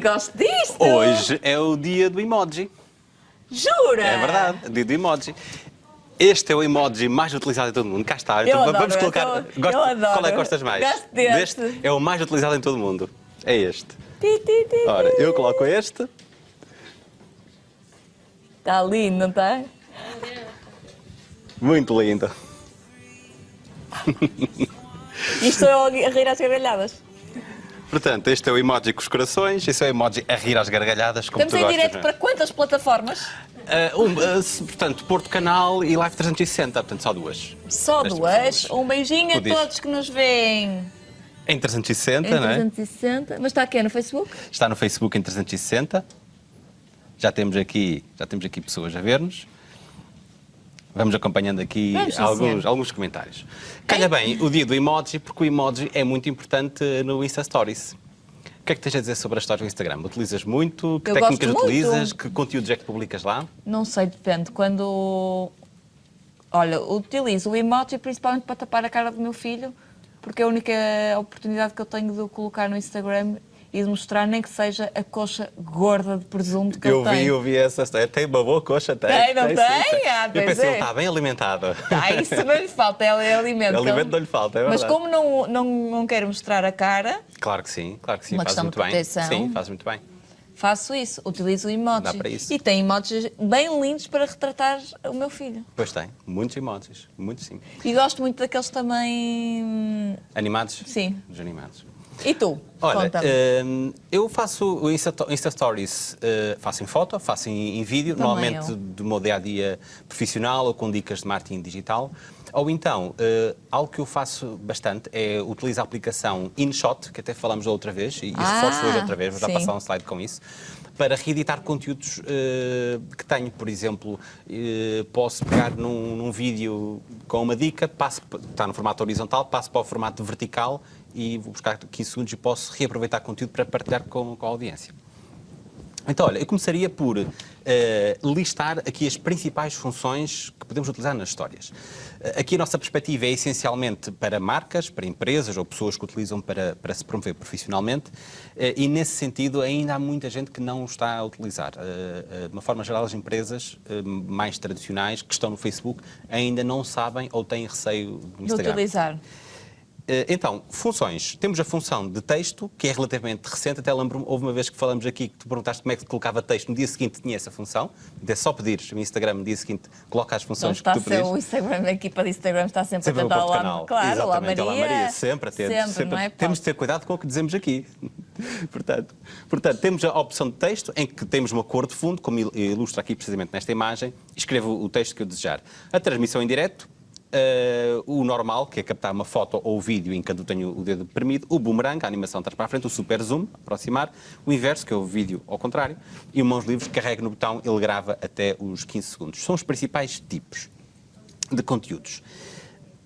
Gosto disto! Hoje é o dia do emoji. Jura? É verdade, dia do emoji. Este é o emoji mais utilizado em todo o mundo. Cá está. Eu Então, adoro, vamos eu colocar. adoro, Gosto- eu adoro. Qual é que gostas mais? Gosto deste. É o mais utilizado em todo o mundo. É este. Ti, ti, ti. Ora, eu coloco este. Está lindo, não está? Muito lindo. Isto é a rir às gargalhadas. Portanto, este é o emoji com os corações, este é o emoji a rir às gargalhadas, como Estamos tu em direto é? para quantas plataformas? Ah, um, se- portanto, Porto Canal e Live 360, portanto, só duas. Só duas. pessoas. Um beijinho a todos que nos veem. Em 360, Em não é? 360. Mas está aqui no Facebook? Está no Facebook em 360. Já temos aqui, já temos aqui pessoas a ver-nos. Vamos acompanhando aqui Vamos, alguns, alguns comentários. Calha bem o dia do emoji, porque o emoji é muito importante no Insta Stories. O que é que tens a dizer sobre as stories do Instagram? Utilizas muito? Que Eu técnicas gosto muito. utilizas? Que conteúdos é que publicas lá? Não sei, depende. Quando. Olha, utilizo o emoji principalmente para tapar a cara do meu filho, porque é a única oportunidade que eu tenho de o colocar no Instagram e de mostrar nem que seja a coxa gorda de presunto que eu ele vi, tem. eu vi essa história. Tem uma boa coxa, tem. Tem, não sim, tem? Ah, Eu pensei, é. ele está bem alimentado. Ah, isso não lhe falta, é alimento. Alimento não lhe falta, é Mas como não, não, não quero mostrar a cara, Claro que sim, claro que sim. Uma questão muito bem. Sim, fazes muito bem. faço isso, utilizo o emoji. Dá para isso. E tem emojis bem lindos para retratar o meu filho. Pois tem, muitos emojis, muitos sim. E gosto muito daqueles também. hum, Animados? Sim. Os animados. E tu? Olha, Conta-me. hum, eu faço o Insta, Insta Stories, eh, faço em foto, faço em, em vídeo, Também normalmente eu. do meu dia a dia profissional ou com dicas de marketing digital. Ou então, eh, algo que eu faço bastante é utilizar a aplicação InShot, que até falamos da outra vez, e Ah, reforço hoje outra vez, vou já sim. passar um slide com isso, para reeditar conteúdos eh, que tenho. Por exemplo, eh, posso pegar num, num vídeo com uma dica, passo, está no formato horizontal, passo para o formato vertical e vou buscar 15 segundos e posso reaproveitar conteúdo para partilhar com, com a audiência. Então, olha, eu começaria por eh, listar aqui as principais funções que podemos utilizar nas histórias. Eh, aqui a nossa perspectiva é essencialmente para marcas, para empresas ou pessoas que utilizam para, para se promover profissionalmente eh, e, nesse sentido, ainda há muita gente que não o está a utilizar. De uma forma geral, as empresas mais tradicionais que estão no Facebook ainda não sabem ou têm receio do de Instagram. utilizar. Eh, Então, funções. Temos a função de texto, que é relativamente recente. Até lembro-me, houve uma vez que falamos aqui que tu perguntaste como é que colocava texto. No dia seguinte tinha essa função. É só pedires no Instagram, no dia seguinte, coloca as Então funções está que tu pedires. o Instagram, a equipa de Instagram está sempre, Sempre a no tentar Porto lá. Canal. Claro, Exatamente, Maria. olá Maria. Sempre atento. Sempre, não é? Temos de ter cuidado com o que dizemos aqui. portanto, portanto, temos a opção de texto, em que temos uma cor de fundo, como il- ilustra aqui precisamente nesta imagem. Escrevo o texto que eu desejar. A transmissão em direto, eh, o normal, que é captar uma foto ou vídeo em que eu tenho o dedo deprimido, o boomerang, a animação trás para a frente, o super zoom, aproximar, o inverso, que é o vídeo ao contrário, e o mãos livres, carrega no botão, ele grava até os 15 segundos. São os principais tipos de conteúdos.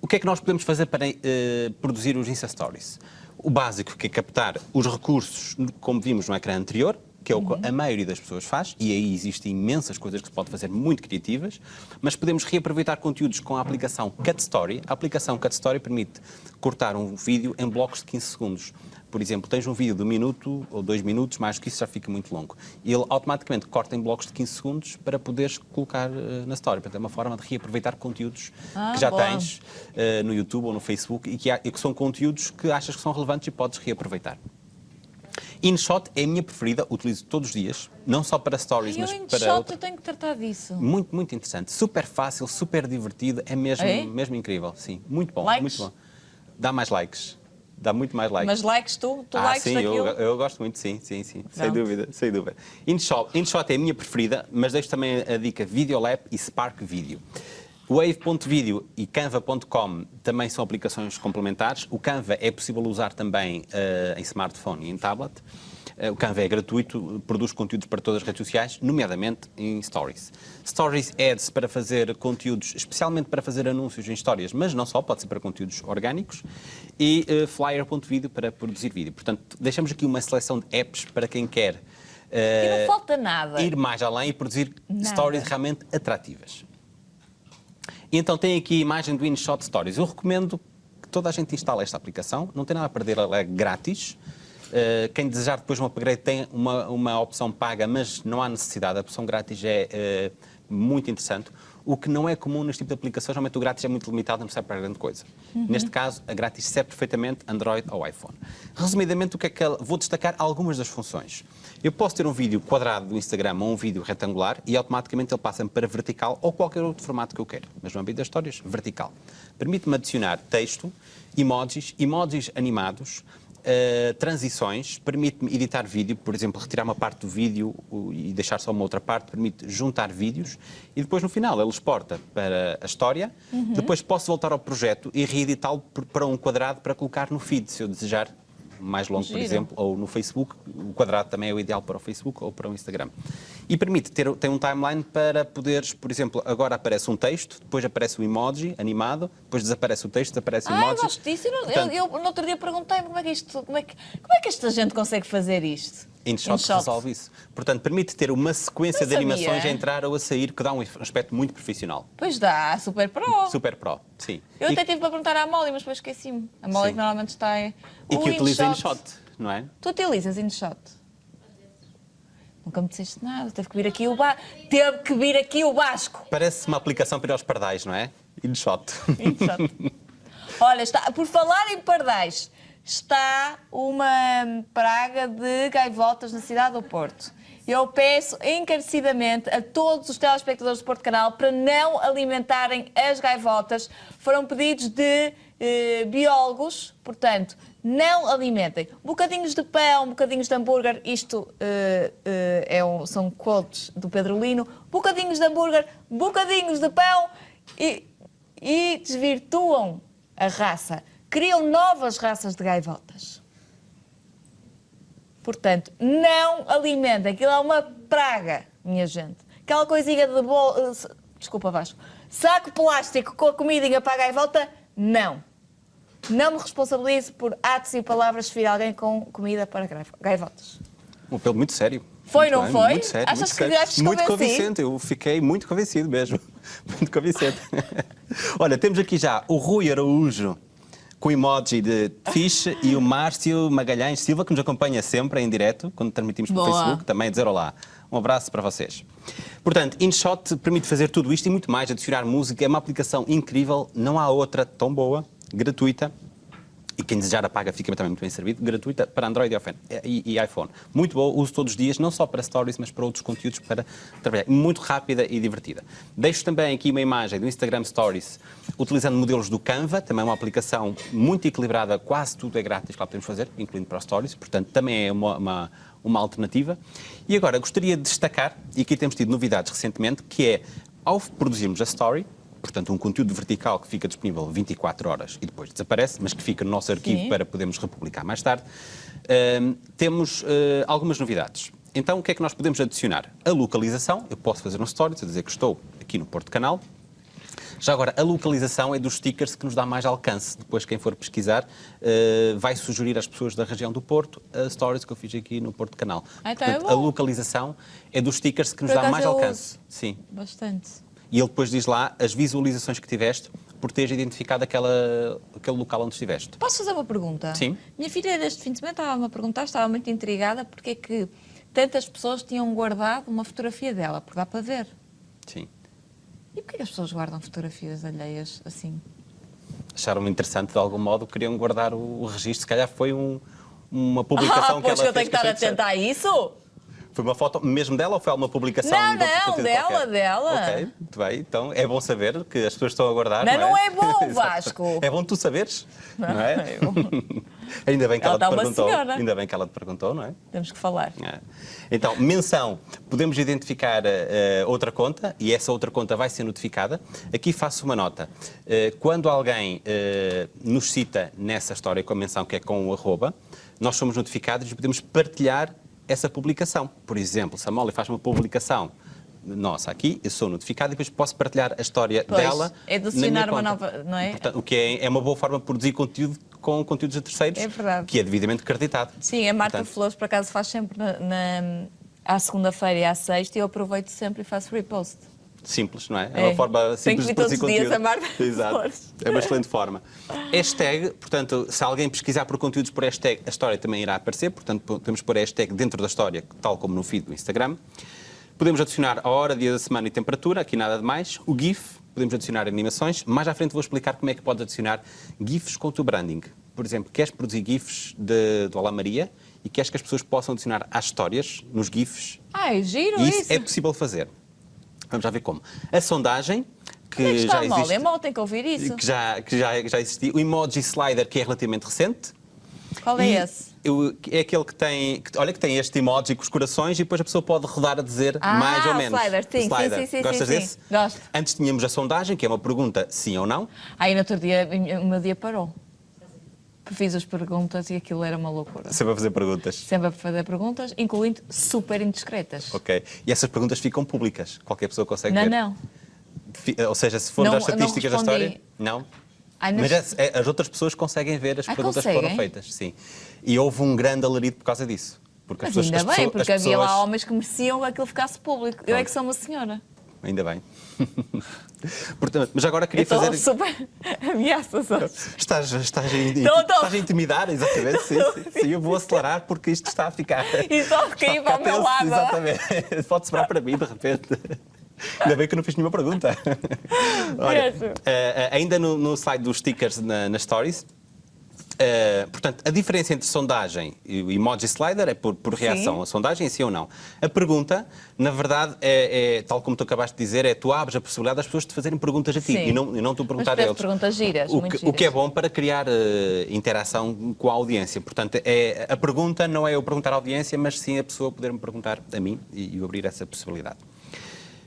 O que é que nós podemos fazer para eh, produzir os Insta Stories? O básico, que é captar os recursos, como vimos no ecrã anterior, que é o que a maioria das pessoas faz, e aí existem imensas coisas que se pode fazer muito criativas, mas podemos reaproveitar conteúdos com a aplicação Cut Story. A aplicação Cut Story permite cortar um vídeo em blocos de 15 segundos. Por exemplo, tens um vídeo de um minuto ou dois minutos, mais que isso já fica muito longo. E ele automaticamente corta em blocos de 15 segundos para poderes colocar eh, na story. Portanto, é uma forma de reaproveitar conteúdos Ah, que já boa. tens eh, no YouTube ou no Facebook e que, há- e que são conteúdos que achas que são relevantes e podes reaproveitar. InShot é a minha preferida, utilizo todos os dias, não só para stories, o mas para InShot outra- eu tenho que tratar disso. muito, muito interessante. Super fácil, super divertido, é mesmo, É? mesmo incrível. Sim, muito bom, Likes? muito bom. Dá mais likes. Dá muito mais likes. Mas likes tu? Tu ah, likes sim, daquilo? eu, eu gosto muito, sim, sim, sim. Sem dúvida, sem dúvida. InShot, InShot é a minha preferida, mas deixo também a dica Videolab e Spark Video. Wave.video e Canva.com também são aplicações complementares. O Canva é possível usar também eh, em smartphone e em tablet. Eh, o Canva é gratuito, produz conteúdos para todas as redes sociais, nomeadamente em Stories. Stories Ads para fazer conteúdos, especialmente para fazer anúncios em histórias, mas não só, pode ser para conteúdos orgânicos. E eh, Flyer.video para produzir vídeo. Portanto, deixamos aqui uma seleção de apps para quem quer nada. ir mais além e produzir Nada. stories realmente atrativas. E então tem aqui a imagem do InShot Stories. Eu recomendo que toda a gente instale esta aplicação, não tem nada a perder, ela é grátis. Uh, quem desejar depois um upgrade tem uma, uma opção paga, mas não há necessidade. A opção grátis é uh, muito interessante. O que não é comum neste tipo de aplicações, realmente o grátis é muito limitado, não serve para grande coisa. Uhum. Neste caso, a grátis serve perfeitamente Android ou iPhone. Resumidamente, o que é que ela... vou destacar algumas das funções. Eu posso ter um vídeo quadrado do Instagram ou um vídeo retangular e automaticamente ele passa-me para vertical ou qualquer outro formato que eu queira. Mas no âmbito das histórias, vertical. Permite-me adicionar texto, emojis, emojis animados, Uh, transições, permite-me editar vídeo, por exemplo, retirar uma parte do vídeo e deixar só uma outra parte, permite juntar vídeos e depois no final ele exporta para a história, uhum. depois posso voltar ao projeto e reeditá-lo para um quadrado para colocar no feed, se eu desejar mais longo, Giro. por exemplo, ou no Facebook. O quadrado também é o ideal para o Facebook ou para o Instagram. E permite ter tem um timeline para poderes, por exemplo, agora aparece um texto, depois aparece o um emoji animado, depois desaparece o texto, desaparece o emoji. Ah, eu gosto disso. Portanto, eu, eu, no outro dia perguntei como é que isto, como é que, como é que esta gente consegue fazer isto? InShot, InShot resolve isso. Portanto, permite ter uma sequência de animações a entrar ou a sair que dá um aspecto muito profissional. Pois dá, Super Pro. Super Pro, sim. Eu e... até tive para perguntar à Molly, mas depois esqueci-me. A Molly que normalmente está em... E que utiliza InShot, não é? Tu utilizas InShot? Nunca me disseste nada, teve que vir aqui o ba... Teve que vir aqui o Vasco. Parece uma aplicação para os pardais, não é? InShot. InShot. Olha, está... por falar em pardais, está uma praga de gaivotas na cidade do Porto. Eu peço encarecidamente a todos os telespectadores do Porto Canal para não alimentarem as gaivotas. Foram pedidos de eh, biólogos, portanto, não alimentem. Bocadinhos de pão, bocadinhos de hambúrguer, isto eh, eh, é um, são quotes do Pedro Lino. Bocadinhos de hambúrguer, bocadinhos de pão e, e desvirtuam a raça criam novas raças de gaivotas. Portanto, não alimentem. Aquilo é uma praga, minha gente. Aquela coisinha de bol... Eh, desculpa, Vasco. Saco plástico com a comidinha para a gaivota, não. Não me responsabilizo por atos e palavras de alguém com comida para gaivotas. Um apelo muito sério. Foi, muito não bem, foi? Muito sério, Achas muito que sério. Muito convincente, eu fiquei muito convencido mesmo. Muito convincente. Olha, temos aqui já o Rui Araújo com emoji de fish e o Márcio Magalhães Silva, que nos acompanha sempre em direto, quando transmitimos pelo Facebook, também dizer olá. Um abraço para vocês. Portanto, InShot permite fazer tudo isto e muito mais, adicionar música, é uma aplicação incrível, não há outra tão boa, gratuita, e quem desejar a paga fica também muito bem servido, gratuita para Android e iPhone. Muito boa, uso todos os dias, não só para stories, mas para outros conteúdos para trabalhar. Muito rápida e divertida. Deixo também aqui uma imagem do Instagram Stories, utilizando modelos do Canva, também uma aplicação muito equilibrada, quase tudo é grátis que lá podemos fazer, incluindo para stories, portanto também é uma, uma, uma alternativa. E agora, gostaria de destacar, e aqui temos tido novidades recentemente, que é, ao produzirmos a story, portanto, um conteúdo vertical que fica disponível 24 horas e depois desaparece, mas que fica no nosso arquivo Sim. para podermos republicar mais tarde, uh, temos uh, algumas novidades. Então, o que é que nós podemos adicionar? A localização, eu posso fazer um story, a dizer que estou aqui no Porto Canal. Já agora, a localização é dos stickers que nos dá mais alcance. Depois, quem for pesquisar, uh, vai sugerir às pessoas da região do Porto as stories que eu fiz aqui no Porto Canal. Ah, então Portanto, é a localização é dos stickers que nos Por dá mais alcance. Sim. Bastante e ele depois diz lá as visualizações que tiveste por teres identificado aquela, aquele local onde estiveste. Posso fazer uma pergunta? Sim. Minha filha deste fim de semana estava-me a perguntar, estava muito intrigada porque é que tantas pessoas tinham guardado uma fotografia dela, porque dá para ver. Sim. E porquê que as pessoas guardam fotografias alheias assim? Acharam-me interessante de algum modo, queriam guardar o, o registro, se calhar foi um, uma publicação ah, que ela fez. Pois eu tenho que estar atenta a isso? Foi uma foto mesmo dela ou foi alguma publicação? Não, não, dela, qualquer? dela. Ok, muito bem. Então é bom saber que as pessoas estão a aguardar. Não, não é, não é bom, Vasco. é bom tu saberes, não, não é? Eu... Ainda bem que ela, ela te perguntou. Senhora. Ainda bem que ela te perguntou, não é? Temos que falar. É. Então, menção. Podemos identificar uh, outra conta e essa outra conta vai ser notificada. Aqui faço uma nota. Uh, quando alguém uh, nos cita nessa história com a menção que é com o arroba, nós somos notificados e podemos partilhar essa publicação. Por exemplo, se a Molly faz uma publicação nossa aqui, eu sou notificado e depois posso partilhar a história pois, dela. É adicionar uma nova, não é? Portanto, o que é, é, uma boa forma de produzir conteúdo com conteúdos de terceiros, é que é devidamente acreditado. Sim, a Marta Portanto, Flores, por acaso, faz sempre na, na à segunda-feira e à sexta e eu aproveito sempre e faço repost. Simples, não é? É, É. uma forma Tem que simples de produzir todos os dias conteúdo. a Marta Exato. É uma excelente forma. Hashtag, portanto, se alguém pesquisar por conteúdos por hashtag, a história também irá aparecer, portanto, podemos pôr a hashtag dentro da história, tal como no feed do Instagram. Podemos adicionar a hora, dia da semana e temperatura, aqui nada de mais. O GIF, podemos adicionar animações. Mais à frente vou explicar como é que pode adicionar GIFs com o teu branding. Por exemplo, queres produzir GIFs de, do Olá Maria e queres que as pessoas possam adicionar às histórias, nos GIFs, Ai, giro isso. isso é possível fazer. Vamos já ver como. A sondagem, que é já existe. A Molly tem que ouvir isso. Que já, que já, já existia. O emoji slider, que é relativamente recente. Qual é E esse? eu- é aquele que tem, que- olha que tem este emoji com os corações e depois a pessoa pode rodar a dizer Ah, mais ou menos. slider, sim, sim, Slider. sim, sim, Gostas sim, sim. desse? Gosto. Antes tínhamos a sondagem, que é uma pergunta sim ou não. Aí no outro dia o meu dia parou. Fiz as perguntas e aquilo era uma loucura. Sempre a fazer perguntas. Sempre a fazer perguntas, incluindo super indiscretas. Ok. E essas perguntas ficam públicas. Qualquer pessoa consegue Não, ver. não. Fi- Ou seja, se for Não- das estatísticas da não história, não. Ai, não- Mas as, é- as outras pessoas conseguem ver as Ah, perguntas que foram feitas, sim. E houve um grande alarido por causa disso. Porque as Mas pessoas, ainda as bem, pessoas- porque as havia lá pessoas- homens que mereciam que aquilo ficasse público. Eu é que sou uma senhora. Ainda bem. Portanto, mas agora queria Eu estou fazer. super ameaças hoje. Estás, estás, in- Tô, tô. estás a intimidar, exatamente. Sim, sim, sim, eu vou acelerar porque isto está a ficar. E só a para o meu lado. Exatamente. Pode sobrar para mim, de repente. Ainda bem que eu não fiz nenhuma pergunta. Olha, eh, ainda no, no slide dos stickers na, nas stories. Eh, portanto, a diferença entre sondagem e o emoji slider é por, por reação. Sim. A sondagem, sim ou não. A pergunta, na verdade, é, é, tal como tu acabaste de dizer, é tu abres a possibilidade das pessoas te fazerem perguntas a ti Sim. e não, e não tu perguntar a eles. perguntas giras, o que, o que é giras. bom para criar eh, interação com a audiência. Portanto, é, a pergunta não é eu perguntar à audiência, mas sim a pessoa poder-me perguntar a mim e, e eu abrir essa possibilidade.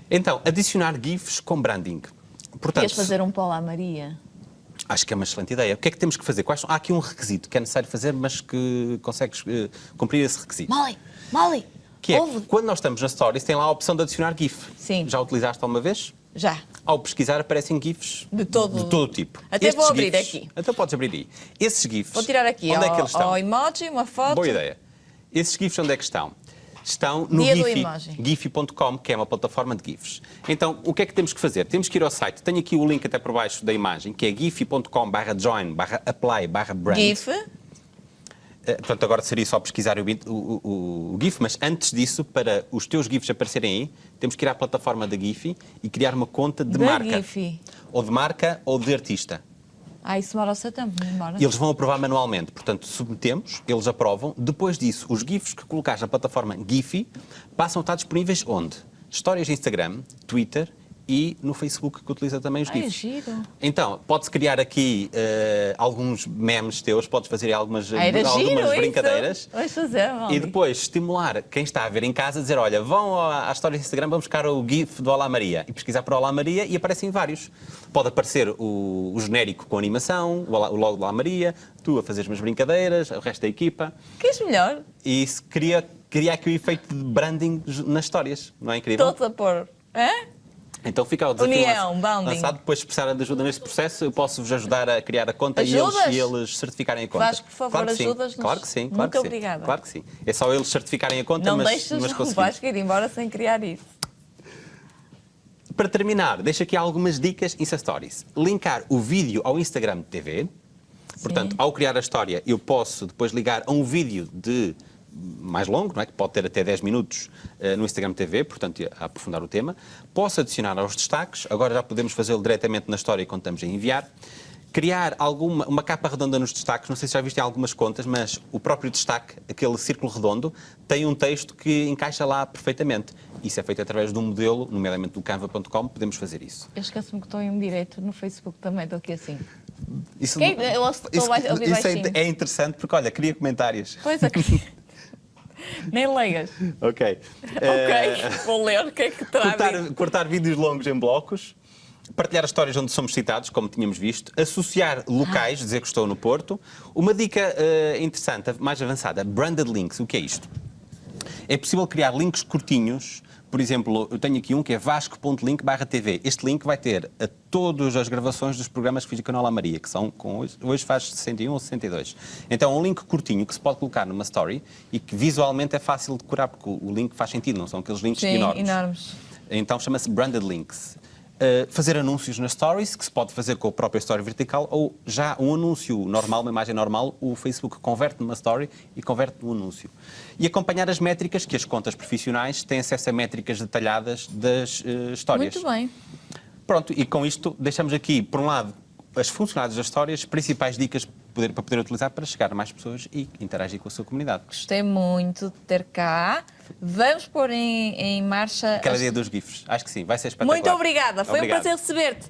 Então, adicionar GIFs com branding. Portanto, Ias fazer um Paulo à Maria. Acho que é uma excelente ideia. O que é que temos que fazer? Quais são? Há aqui um requisito que é necessário fazer, mas que consegues eh, cumprir esse requisito. Molly, Molly, Que é, ouve. quando nós estamos na Stories, tem lá a opção de adicionar GIF. Sim. Já utilizaste alguma vez? Já. Ao pesquisar aparecem GIFs De todo- de todo tipo. Até vou abrir GIFs aqui. Então podes abrir aí. Esses GIFs. Vou tirar aqui Onde ao, é que eles estão? ao emoji, uma foto. Boa ideia. Esses GIFs onde é que estão? Estão no. Giphy.com, que é uma plataforma de GIFs. Então, o que é que temos que fazer? Temos que ir ao site. Tenho aqui o link até por baixo da imagem, que é giphy.com barra join, barra apply, barra brand. GIF. Eh, Portanto, agora seria só pesquisar o, o- o- o GIF, mas antes disso, para os teus GIFs aparecerem aí, temos que ir à plataforma da Giphy e criar uma conta de Da marca. Giphy. Ou de marca ou de artista. Ah, isso demora o seu tempo, demora? Eles vão aprovar manualmente, portanto, submetemos, eles aprovam. Depois disso, os GIFs que colocares na plataforma Giphy passam a estar disponíveis onde? Histórias de Instagram, Twitter e no Facebook, que utiliza também os GIFs. giro. Então, podes criar aqui eh, alguns memes teus, podes fazer algumas, Ah, algumas giro brincadeiras. isso. E depois estimular quem está a ver em casa a dizer: olha, vão à à história do Instagram, vamos buscar o GIF do Olá Maria. E pesquisar por Olá Maria e aparecem vários. Pode aparecer o, o genérico com animação, o, Olá- o logo do Olá Maria, tu a fazer umas brincadeiras, o resto da equipa. Queres melhor? E isso cria, cria aqui o efeito de branding nas histórias, não é incrível? Todos a pôr. Hã? Então fica o desafio União, lanç- bounding. lançado. Depois, se precisarem de ajuda neste processo, eu posso-vos ajudar a criar a conta e eles, e eles certificarem a conta. Vasco, por favor, claro sim. ajudas-nos. Claro que sim. Claro Muito que sim. obrigada. Claro que sim. É só eles certificarem a conta, Não mas, deixes mas o conseguimos. Vasco ir embora sem criar isso. Para terminar, deixo aqui algumas dicas Insta Stories. Linkar o vídeo ao Instagram TV. Portanto, ao criar a história, eu posso depois ligar a um vídeo de mais longo, não é? que pode ter até 10 minutos eh, no Instagram TV, portanto, a aprofundar o tema. Posso adicionar aos destaques, agora já podemos fazê-lo diretamente na história quando estamos a enviar. Criar alguma, uma capa redonda nos destaques, não sei se já viste em algumas contas, mas o próprio destaque, aquele círculo redondo, tem um texto que encaixa lá perfeitamente. Isso é feito através de um modelo, nomeadamente do canva.com, podemos fazer isso. Eu esqueço-me que estou em um direito no Facebook também, estou aqui assim. Isso, Quem- eu ouço- estou isso- isso é, é interessante porque, olha, cria comentários. Pois aqui. Nem leias. Ok. Ok, vou ler o que é que traz. cortar, cortar vídeos longos em blocos, partilhar histórias onde somos citados, como tínhamos visto, associar locais, dizer que estou no Porto. Uma dica eh, interessante, mais avançada, branded links. O que é isto? É possível criar links curtinhos. Por exemplo, eu tenho aqui um que é vasco.link TV. Este link vai ter a todas as gravações dos programas que fiz no canal A Maria, que são com hoje, hoje faz 61 ou 62. Então é um link curtinho que se pode colocar numa story e que visualmente é fácil de decorar, porque o o link faz sentido, não são aqueles links Sim, enormes. enormes. Então chama-se Branded Links. Uh, fazer anúncios nas stories, que se pode fazer com a própria story vertical, ou já um anúncio normal, uma imagem normal, o Facebook converte numa story e converte num anúncio. E acompanhar as métricas, que as contas profissionais têm acesso a métricas detalhadas das uh, histórias. Muito bem. Pronto, e com isto deixamos aqui, por um lado, as funcionalidades das histórias, principais dicas poder- para poder utilizar para chegar a mais pessoas e interagir com a sua comunidade. Gostei muito de ter cá. Vamos pôr em, em marcha. Aquela as- ideia dos GIFs. Acho que sim, vai ser espetacular. Muito obrigada. Foi Obrigado. um prazer receber-te.